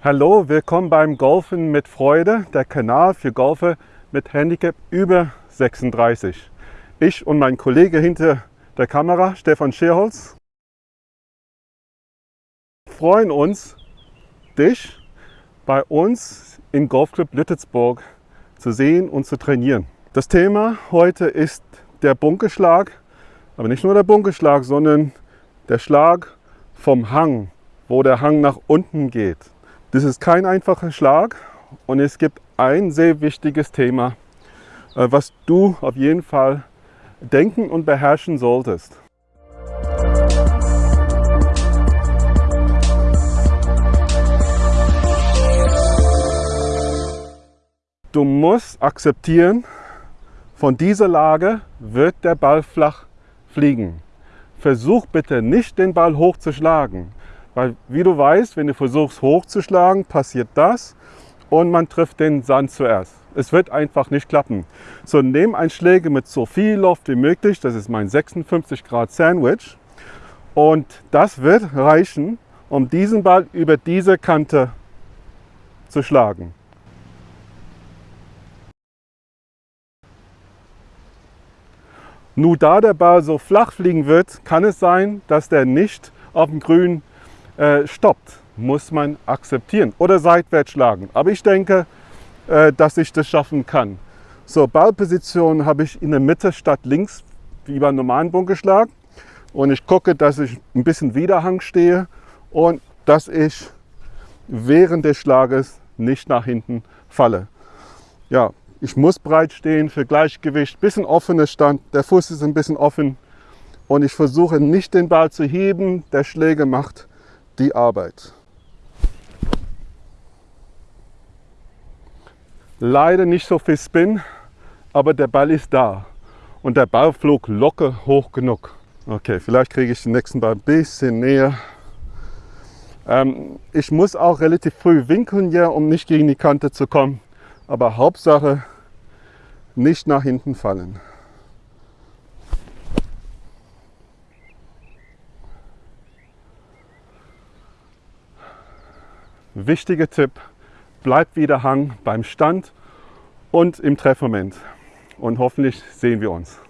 Hallo, willkommen beim Golfen mit Freude, der Kanal für Golfer mit Handicap über 36. Ich und mein Kollege hinter der Kamera, Stefan Scherholz, freuen uns, dich bei uns im Golfclub Lüttetsburg zu sehen und zu trainieren. Das Thema heute ist der Bunkerschlag, aber nicht nur der Bunkerschlag, sondern der Schlag vom Hang, wo der Hang nach unten geht. Das ist kein einfacher Schlag und es gibt ein sehr wichtiges Thema, äh, was du auf jeden Fall denken und beherrschen solltest. Du musst akzeptieren, von dieser Lage wird der Ball flach fliegen. Versuch bitte nicht den Ball hochzuschlagen. Weil wie du weißt, wenn du versuchst hochzuschlagen, passiert das und man trifft den Sand zuerst. Es wird einfach nicht klappen. So, nimm ein Schläger mit so viel Luft wie möglich. Das ist mein 56 Grad Sandwich. Und das wird reichen, um diesen Ball über diese Kante zu schlagen. Nur da der Ball so flach fliegen wird, kann es sein, dass der nicht auf dem Grün äh, stoppt, muss man akzeptieren oder seitwärts schlagen. Aber ich denke, äh, dass ich das schaffen kann. So, Ballposition habe ich in der Mitte statt links, wie beim normalen Bunkerschlag. Und ich gucke, dass ich ein bisschen Widerhang stehe und dass ich während des Schlages nicht nach hinten falle. Ja, ich muss breit stehen für Gleichgewicht, bisschen offener Stand, der Fuß ist ein bisschen offen und ich versuche nicht den Ball zu heben, der Schläger macht die Arbeit. Leider nicht so viel Spin, aber der Ball ist da. Und der Ball flog locker hoch genug. Okay, vielleicht kriege ich den nächsten Ball ein bisschen näher. Ähm, ich muss auch relativ früh winkeln hier, um nicht gegen die Kante zu kommen. Aber Hauptsache nicht nach hinten fallen. Wichtiger Tipp, bleibt wieder Hang beim Stand und im Treffmoment. Und hoffentlich sehen wir uns.